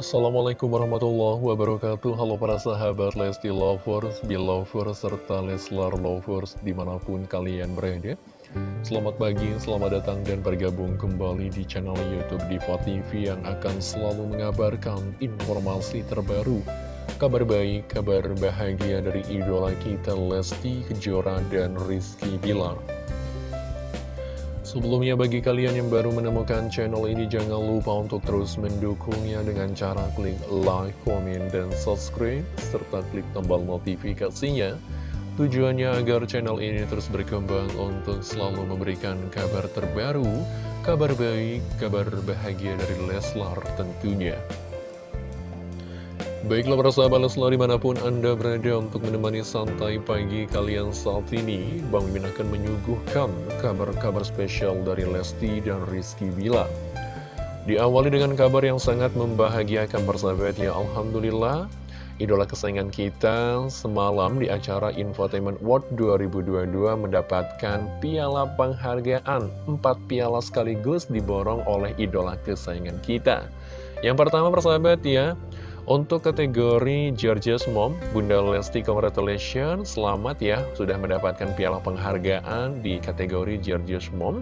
Assalamualaikum warahmatullahi wabarakatuh. Halo para sahabat Lesti Lovers, Belovers, serta Leslar Lovers di mana pun kalian berada. Selamat pagi, selamat datang dan bergabung kembali di channel Youtube Diva TV Yang akan selalu mengabarkan informasi terbaru Kabar baik, kabar bahagia dari idola kita Lesti Kejora dan Rizky Bilar Sebelumnya bagi kalian yang baru menemukan channel ini jangan lupa untuk terus mendukungnya dengan cara klik like, komen, dan subscribe serta klik tombol notifikasinya. Tujuannya agar channel ini terus berkembang untuk selalu memberikan kabar terbaru kabar baik, kabar bahagia dari Leslar tentunya Baiklah para sahabat Leslar di mana pun Anda berada untuk menemani santai pagi kalian saat ini Bang Mimin akan menyuguhkan kabar-kabar spesial dari Lesti dan Rizky Bila. Diawali dengan kabar yang sangat membahagiakan persahabat ya Alhamdulillah. Idola kesayangan kita semalam di acara Infotainment World 2022 mendapatkan piala penghargaan Empat piala sekaligus diborong oleh idola kesayangan kita. Yang pertama persahabat ya untuk kategori George's Mom, Bunda Lesti congratulations, selamat ya, sudah mendapatkan piala penghargaan di kategori George's Mom.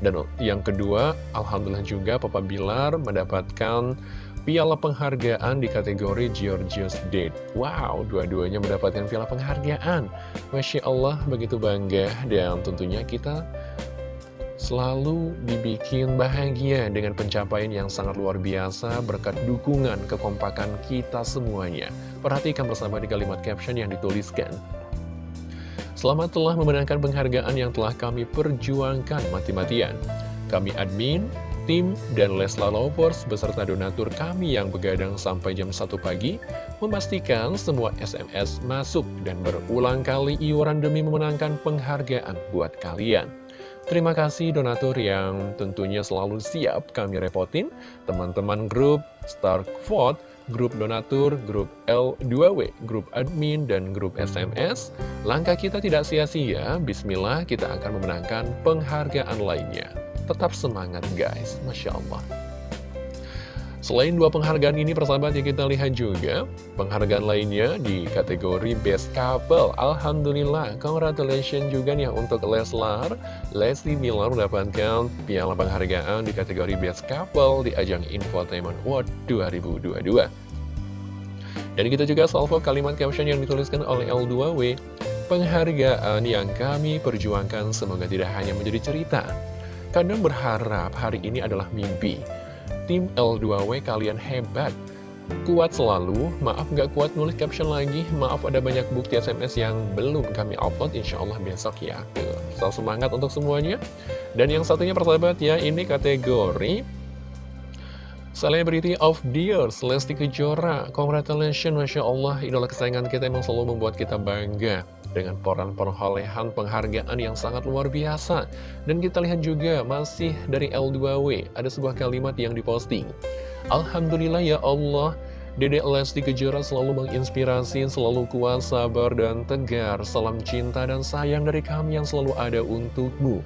Dan yang kedua, Alhamdulillah juga Papa Bilar mendapatkan piala penghargaan di kategori George's Date. Wow, dua-duanya mendapatkan piala penghargaan. Masya Allah, begitu bangga dan tentunya kita selalu dibikin bahagia dengan pencapaian yang sangat luar biasa berkat dukungan kekompakan kita semuanya. Perhatikan bersama di kalimat caption yang dituliskan. Selamat telah memenangkan penghargaan yang telah kami perjuangkan mati-matian. Kami admin, tim, dan Lesla Lovers beserta donatur kami yang begadang sampai jam 1 pagi memastikan semua SMS masuk dan berulang kali iuran demi memenangkan penghargaan buat kalian. Terima kasih donatur yang tentunya selalu siap kami repotin, teman-teman grup Star grup donatur, grup L2W, grup admin, dan grup SMS. Langkah kita tidak sia-sia, bismillah kita akan memenangkan penghargaan lainnya. Tetap semangat guys, Masya Allah. Selain dua penghargaan ini persahabat yang kita lihat juga Penghargaan lainnya di kategori Best Couple. Alhamdulillah, congratulations juga nih untuk Leslar. Leslie Miller mendapatkan piala penghargaan di kategori Best Couple di ajang Infotainment World 2022 Dan kita juga salvo kalimat caption yang dituliskan oleh L2W Penghargaan yang kami perjuangkan semoga tidak hanya menjadi cerita. Kadang berharap hari ini adalah mimpi Tim L2W kalian hebat. Kuat selalu, maaf gak kuat nulis caption lagi. Maaf ada banyak bukti SMS yang belum kami upload. Insya Allah besok ya. Selalu semangat untuk semuanya. Dan yang satunya persahabat ya Ini kategori Celebrity of the Year, Lesti Kejora. Congratulations, Masya Allah. Idola kesayangan kita emang selalu membuat kita bangga dengan peran perolehan penghargaan yang sangat luar biasa. Dan kita lihat juga masih dari L2W, ada sebuah kalimat yang diposting. Alhamdulillah ya Allah, Dedek Lesti Kejora selalu menginspirasi, selalu kuat, sabar, dan tegar. Salam cinta dan sayang dari kami yang selalu ada untukmu.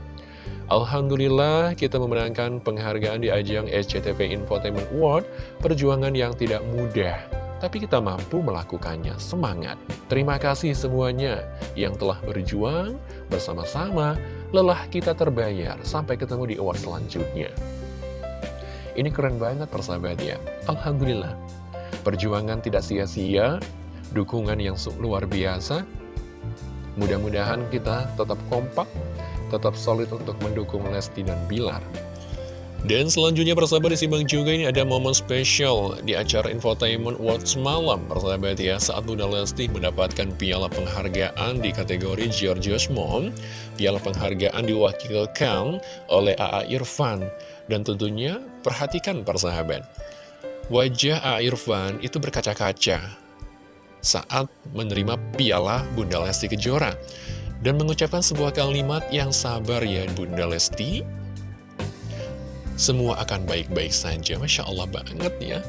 Alhamdulillah kita memenangkan penghargaan di ajang SCTV Infotainment Award, perjuangan yang tidak mudah tapi kita mampu melakukannya. Semangat! Terima kasih semuanya yang telah berjuang bersama-sama, lelah kita terbayar. Sampai ketemu di award selanjutnya. Ini keren banget persahabat ya. Alhamdulillah. Perjuangan tidak sia-sia, dukungan yang luar biasa. Mudah-mudahan kita tetap kompak, tetap solid untuk mendukung Lesti dan Bilar. Dan selanjutnya persahabat disimbang juga ini ada momen spesial di acara Infotainment Watch Malam Persahabat ya. Saat Bunda Lesti mendapatkan piala penghargaan di kategori Georgios Mom Piala penghargaan diwakilkan oleh AA Irfan. Dan tentunya perhatikan persahabat Wajah AA Irfan itu berkaca-kaca saat menerima piala Bunda Lesti Kejora. Dan mengucapkan sebuah kalimat yang sabar ya Bunda Lesti semua akan baik-baik saja. Masya Allah banget ya.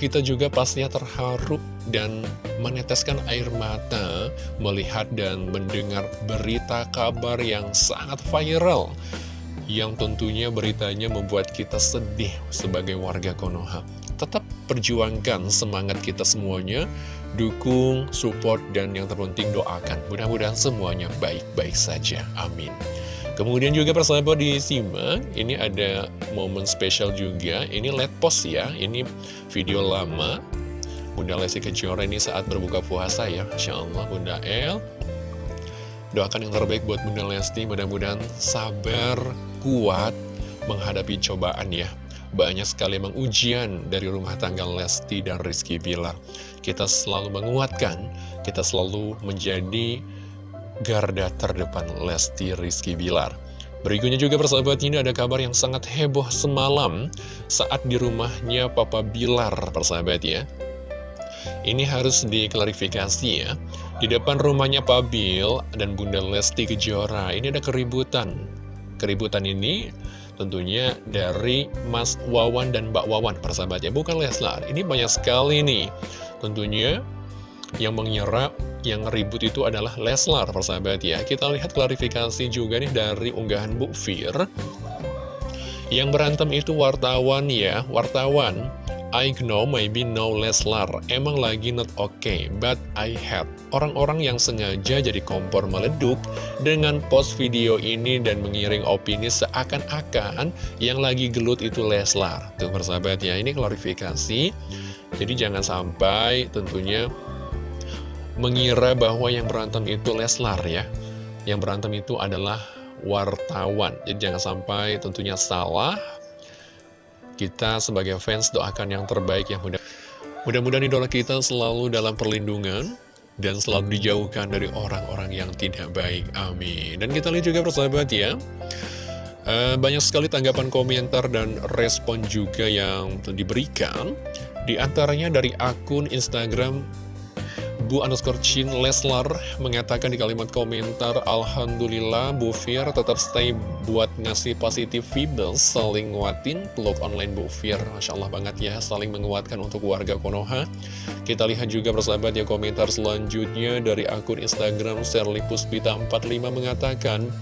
Kita juga pastinya terharu dan meneteskan air mata melihat dan mendengar berita kabar yang sangat viral. Yang tentunya beritanya membuat kita sedih sebagai warga Konoha. Tetap perjuangkan semangat kita semuanya, dukung, support, dan yang terpenting doakan. Mudah-mudahan semuanya baik-baik saja. Amin. Kemudian juga persahabat disimak, ini ada momen spesial juga, ini let post ya, ini video lama. Bunda Lesti Kejora ini saat berbuka puasa ya, Masya Allah Bunda El. Doakan yang terbaik buat Bunda Lesti, mudah-mudahan sabar, kuat, menghadapi cobaan ya. Banyak sekali emang ujian dari rumah tangga Lesti dan Rizky Bilar. Kita selalu menguatkan, kita selalu menjadi garda terdepan Lesti Rizky Bilar. Berikutnya juga persahabat ini ada kabar yang sangat heboh semalam saat di rumahnya Papa Bilar persahabat ya. Ini harus diklarifikasi ya. Di depan rumahnya Pak Bil dan Bunda Lesti Kejora ini ada keributan. Keributan ini tentunya dari Mas Wawan dan Mbak Wawan persahabat ya. Bukan Leslar. Ini banyak sekali nih. Tentunya yang mengira yang ribut itu adalah Leslar persahabat ya. Kita lihat klarifikasi juga nih dari unggahan Bu Fir. Yang berantem itu wartawan ya. Wartawan I know maybe no Leslar. Emang lagi not okay But I had. Orang-orang yang sengaja jadi kompor meleduk Dengan post video ini dan mengiring opini seakan-akan Yang lagi gelut itu Leslar. Tuh persahabat ya Ini klarifikasi. Jadi jangan sampai tentunya mengira bahwa yang berantem itu Leslar ya. Yang berantem itu adalah wartawan. Jadi jangan sampai tentunya salah. Kita sebagai fans doakan yang terbaik mudah. Mudah-mudahan idola kita selalu dalam perlindungan dan selalu dijauhkan dari orang-orang yang tidak baik. Amin. Dan kita lihat juga persahabat ya. Eh, banyak sekali tanggapan komentar dan respon juga yang diberikan. Di antaranya dari akun Instagram Bu underscore Chin Leslar mengatakan di kalimat komentar Alhamdulillah Bu Fir tetap stay buat ngasih positif vibes saling nguatin peluk online Bu Fir. Masya Allah banget ya saling menguatkan untuk warga Konoha. Kita lihat juga bersahabat ya komentar selanjutnya dari akun Instagram Serli Puspita 45 mengatakan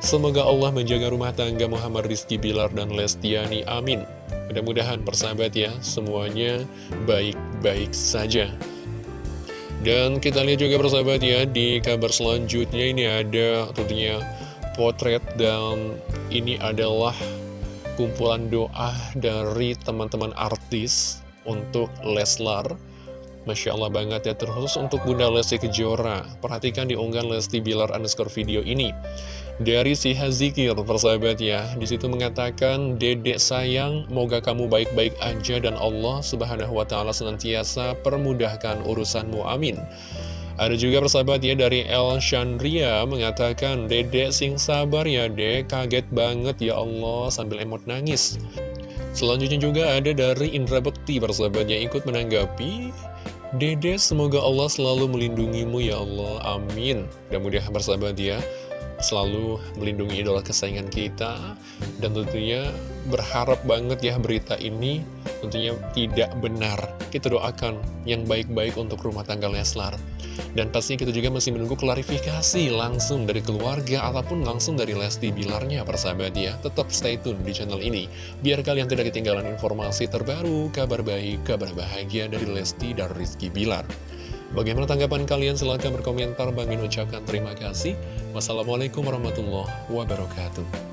Semoga Allah menjaga rumah tangga Muhammad Rizky Bilar dan Lestiani Amin. Mudah-mudahan persahabat ya semuanya baik-baik saja dan kita lihat juga persahabat ya, di kabar selanjutnya ini ada tentunya potret dan ini adalah kumpulan doa dari teman-teman artis untuk Leslar. Masya Allah banget ya, terus untuk Bunda Lesti Kejora. Perhatikan di unggahan Lesti Bilar underscore video ini. Dari si Hazikir, persahabat ya, di situ mengatakan, Dedek sayang, moga kamu baik-baik aja dan Allah subhanahu wa ta'ala senantiasa permudahkan urusanmu, amin. Ada juga persahabat ya dari El Chandria mengatakan, Dedek sing sabar ya dek, kaget banget ya Allah, sambil emot nangis. Selanjutnya juga ada dari Indra Bekti persahabatnya ikut menanggapi Dede semoga Allah selalu melindungimu ya Allah, amin. Dan mudah bersahabat ya selalu melindungi idola kesayangan kita dan tentunya berharap banget ya berita ini tentunya tidak benar. Kita doakan yang baik-baik untuk rumah tangga Leslar. Dan pastinya kita juga masih menunggu klarifikasi langsung dari keluarga ataupun langsung dari Lesti Bilarnya persahabat ya. Tetap stay tune di channel ini biar kalian tidak ketinggalan informasi terbaru kabar baik kabar bahagia dari Lesti dan Rizky Bilar Bagaimana tanggapan kalian? Silahkan berkomentar. Bang ucapkan terima kasih. Wassalamualaikum warahmatullahi wabarakatuh.